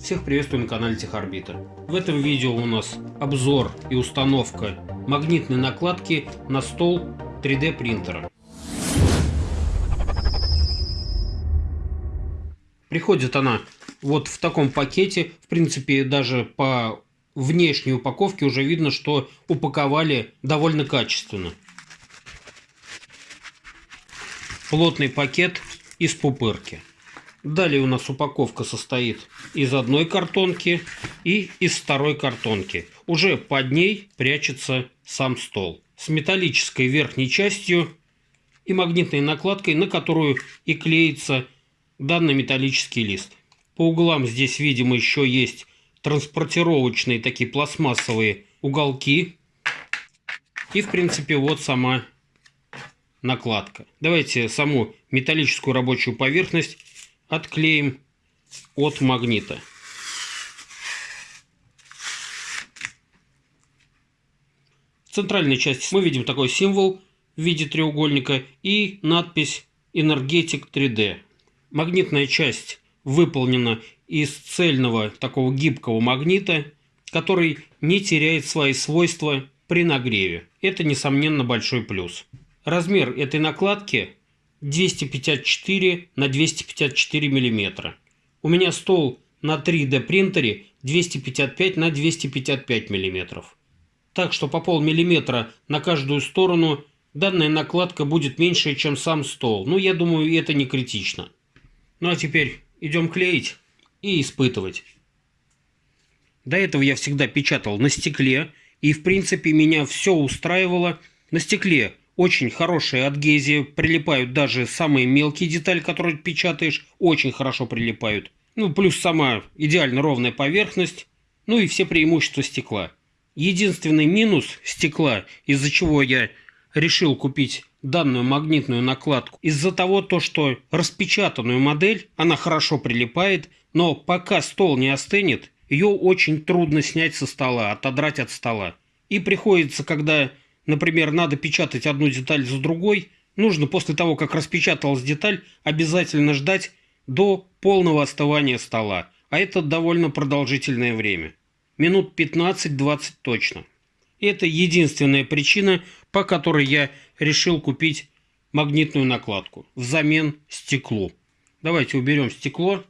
Всех приветствую на канале Техорбита. В этом видео у нас обзор и установка магнитной накладки на стол 3D принтера. Приходит она вот в таком пакете. В принципе, даже по внешней упаковке уже видно, что упаковали довольно качественно. Плотный пакет из пупырки. Далее у нас упаковка состоит из одной картонки и из второй картонки. Уже под ней прячется сам стол с металлической верхней частью и магнитной накладкой, на которую и клеится данный металлический лист. По углам здесь, видимо, еще есть транспортировочные такие пластмассовые уголки. И, в принципе, вот сама накладка. Давайте саму металлическую рабочую поверхность отклеим от магнита. В центральной части мы видим такой символ в виде треугольника и надпись Energetic 3D. Магнитная часть выполнена из цельного такого гибкого магнита, который не теряет свои свойства при нагреве. Это, несомненно, большой плюс. Размер этой накладки 254 на 254 миллиметра. У меня стол на 3D принтере 255 на 255 миллиметров. Так что по полмиллиметра на каждую сторону данная накладка будет меньше, чем сам стол. Но я думаю, это не критично. Ну а теперь идем клеить и испытывать. До этого я всегда печатал на стекле, и в принципе меня все устраивало. На стекле очень хорошая адгезия, прилипают даже самые мелкие детали, которые печатаешь, очень хорошо прилипают. Ну, плюс сама идеально ровная поверхность, ну и все преимущества стекла. Единственный минус стекла, из-за чего я решил купить данную магнитную накладку, из-за того, то, что распечатанную модель, она хорошо прилипает, но пока стол не остынет, ее очень трудно снять со стола, отодрать от стола. И приходится, когда Например, надо печатать одну деталь за другой, нужно после того, как распечаталась деталь, обязательно ждать до полного остывания стола, а это довольно продолжительное время. Минут 15-20 точно. Это единственная причина, по которой я решил купить магнитную накладку взамен стеклу. Давайте уберем стекло.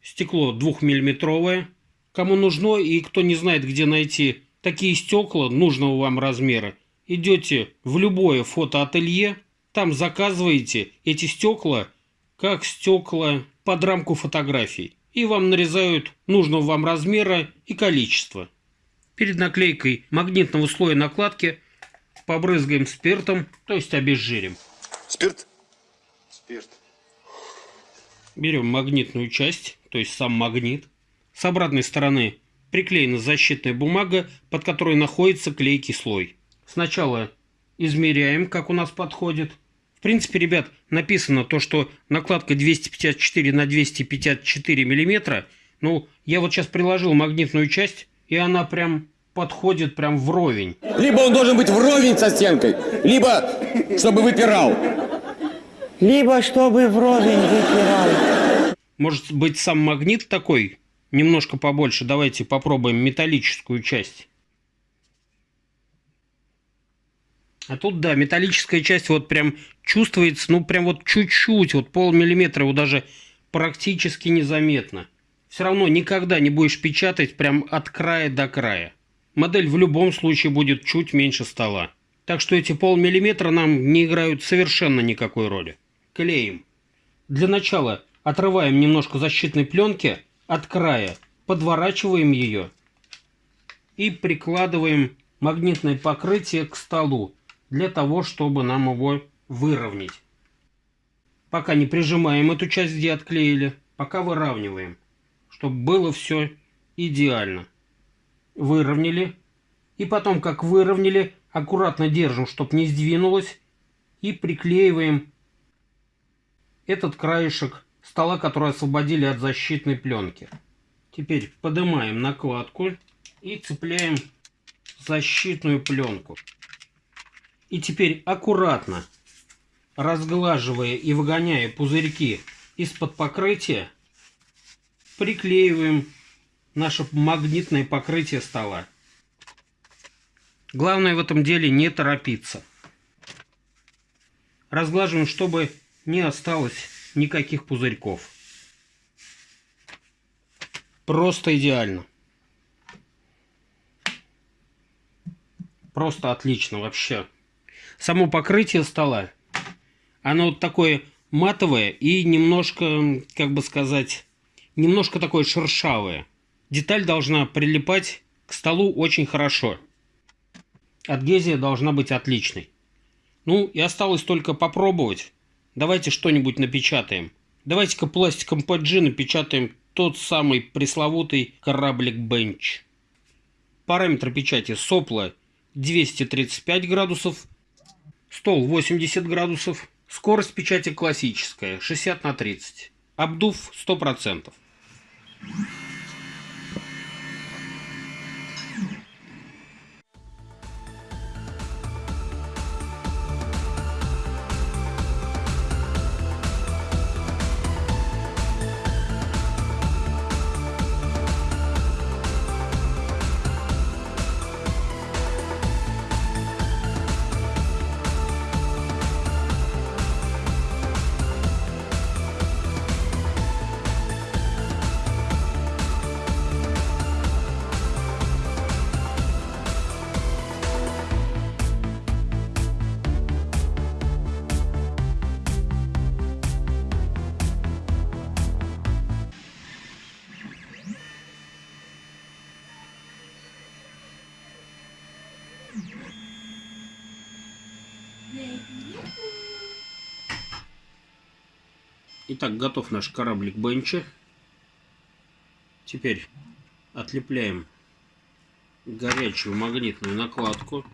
Стекло двухмиллиметровое. Кому нужно и кто не знает, где найти такие стекла нужного вам размера, идете в любое фотоателье, там заказываете эти стекла как стекла под рамку фотографий. И вам нарезают нужного вам размера и количества. Перед наклейкой магнитного слоя накладки побрызгаем спиртом, то есть обезжирим. Спирт? Спирт. Берем магнитную часть, то есть сам магнит. С обратной стороны приклеена защитная бумага, под которой находится клейкий слой. Сначала измеряем, как у нас подходит. В принципе, ребят, написано то, что накладка 254 на 254 миллиметра. Ну, я вот сейчас приложил магнитную часть, и она прям подходит прям вровень. Либо он должен быть вровень со стенкой, либо чтобы выпирал. Либо чтобы вровень выпирал. Может быть, сам магнит такой немножко побольше. Давайте попробуем металлическую часть. А тут, да, металлическая часть вот прям чувствуется, ну, прям вот чуть-чуть, вот полмиллиметра его даже практически незаметно. Все равно никогда не будешь печатать прям от края до края. Модель в любом случае будет чуть меньше стола. Так что эти полмиллиметра нам не играют совершенно никакой роли. Клеим. Для начала отрываем немножко защитной пленки – от края, подворачиваем ее и прикладываем магнитное покрытие к столу для того, чтобы нам его выровнять. Пока не прижимаем эту часть, где отклеили, пока выравниваем, чтобы было все идеально. Выровняли. И потом, как выровняли, аккуратно держим, чтобы не сдвинулось. И приклеиваем этот краешек стола, который освободили от защитной пленки. Теперь поднимаем накладку и цепляем защитную пленку. И теперь аккуратно, разглаживая и выгоняя пузырьки из-под покрытия, приклеиваем наше магнитное покрытие стола. Главное в этом деле не торопиться. Разглаживаем, чтобы не осталось никаких пузырьков. Просто идеально. Просто отлично вообще. Само покрытие стола, оно вот такое матовое и немножко, как бы сказать, немножко такое шершавое. Деталь должна прилипать к столу очень хорошо. Адгезия должна быть отличной. Ну, и осталось только попробовать. Давайте что-нибудь напечатаем. Давайте-ка пластиком PG напечатаем тот самый пресловутый кораблик Бенч. Параметры печати сопла 235 градусов, стол 80 градусов, скорость печати классическая 60 на 30, обдув 100%. Итак, готов наш кораблик Бенча. Теперь отлепляем горячую магнитную накладку.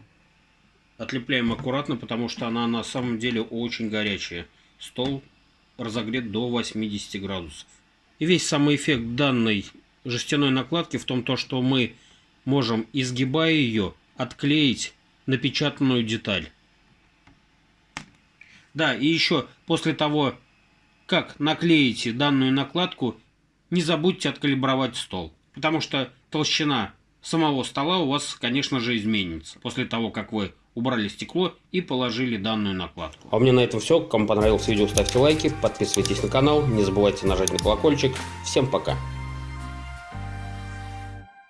Отлепляем аккуратно, потому что она на самом деле очень горячая. Стол разогрет до 80 градусов. И весь самый эффект данной жестяной накладки в том, то, что мы можем, изгибая ее, отклеить напечатанную деталь. Да, и еще после того, как наклеите данную накладку, не забудьте откалибровать стол, потому что толщина самого стола у вас, конечно же, изменится после того, как вы убрали стекло и положили данную накладку. А у меня на этом все. Кому понравилось видео, ставьте лайки, подписывайтесь на канал, не забывайте нажать на колокольчик. Всем пока!